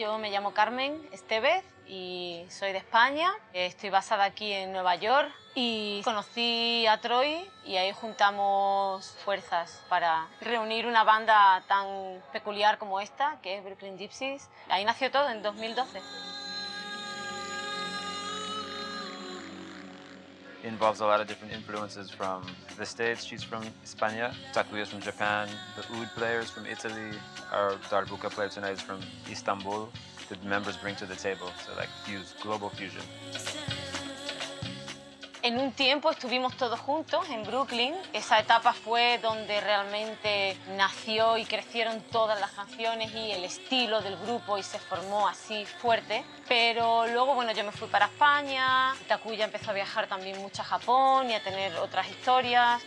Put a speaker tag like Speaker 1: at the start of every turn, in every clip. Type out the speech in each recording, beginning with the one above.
Speaker 1: yo me llamo Carmen Estevez y soy de España. Estoy basada aquí en Nueva York y conocí a Troy y ahí juntamos fuerzas para reunir una banda tan peculiar como esta, que es Brooklyn Gypsies. Ahí nació todo en 2012.
Speaker 2: Involves a lot of different influences from the States. She's from España, Takuya's from Japan, the oud players from Italy, our darbuka player tonight is from Istanbul. The members bring to the table, so like fuse, global fusion.
Speaker 1: En un tiempo estuvimos todos juntos en Brooklyn. Esa etapa fue donde realmente nació y crecieron todas las canciones y el estilo del grupo y se formó así fuerte. Pero luego, bueno, yo me fui para España, Takuya empezó a viajar también mucho a Japón y a tener otras historias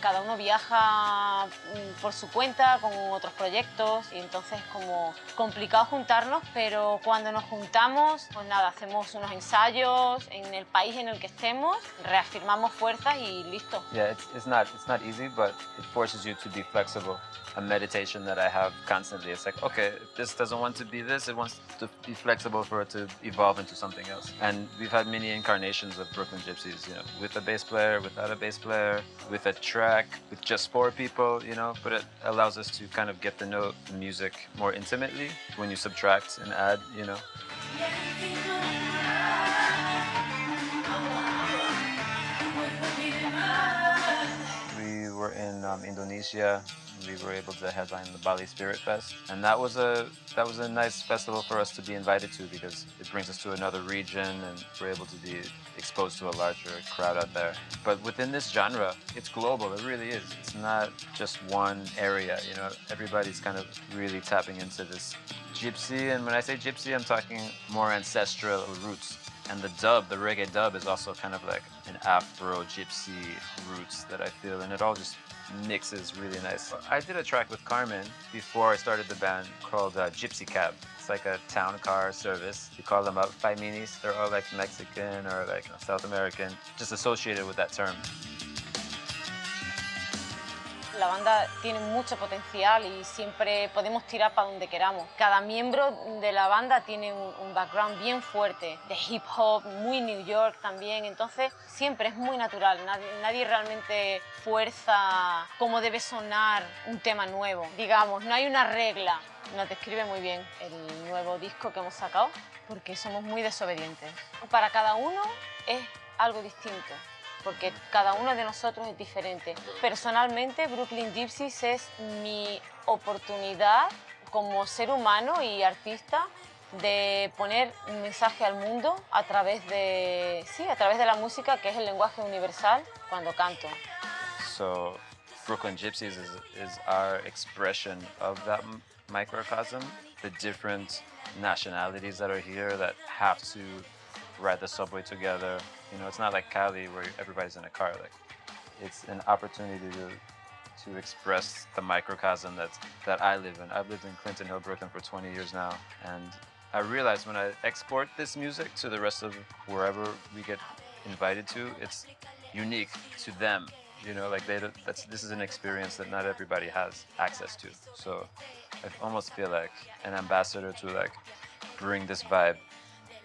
Speaker 1: cada uno viaja mm, por su cuenta con otros proyectos y entonces es como complicado juntarnos, pero cuando nos juntamos, pues nada, hacemos unos ensayos en el país en el que estemos, reafirmamos fuerzas y listo.
Speaker 2: Yeah, it's, it's not it's not easy, but it forces you to be flexible. A meditation that I have constantly. It's like, okay, this doesn't want to be this, it wants to be flexible for it to evolve into something else. And we've had many incarnations of Brooklyn Gypsies, you know, with a bass player, without a bass player, with a track with just four people, you know, but it allows us to kind of get to know the music more intimately when you subtract and add, you know. We were in um, Indonesia we were able to headline the Bali Spirit Fest. And that was a that was a nice festival for us to be invited to because it brings us to another region and we're able to be exposed to a larger crowd out there. But within this genre, it's global, it really is. It's not just one area, you know, everybody's kind of really tapping into this gypsy. And when I say gypsy, I'm talking more ancestral roots. And the dub, the reggae dub, is also kind of like an Afro gypsy roots that I feel, and it all just mixes really nice. I did a track with Carmen before I started the band called uh, Gypsy Cab. It's like a town car service. We call them up five minis. They're all like Mexican or like South American, just associated with that term.
Speaker 1: La banda tiene mucho potencial y siempre podemos tirar para donde queramos. Cada miembro de la banda tiene un, background bien fuerte, de hip hop, muy New York también, entonces siempre es muy natural, nadie, realmente fuerza cómo debe sonar un tema nuevo. Digamos, no hay una regla, nos describe muy bien el nuevo disco que hemos sacado, porque somos muy desobedientes. Para cada uno es algo distinto porque cada uno de nosotros es diferente. Personalmente, Brooklyn Gypsies es mi oportunidad como ser humano y artista de poner un mensaje al mundo a través de, sí, a través de la música, que es el lenguaje universal, cuando canto.
Speaker 2: So, Brooklyn Gypsies is, is our expression of that microcosm, the different nationalities that are here that have to ride the subway together, You know, it's not like Cali where everybody's in a car. Like, it's an opportunity to to express the microcosm that that I live in. I've lived in Clinton Hill, Brooklyn for 20 years now, and I realize when I export this music to the rest of wherever we get invited to, it's unique to them. You know, like they that's this is an experience that not everybody has access to. So I almost feel like an ambassador to like bring this vibe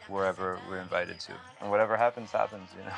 Speaker 2: wherever we're invited to. And whatever happens, happens, you know.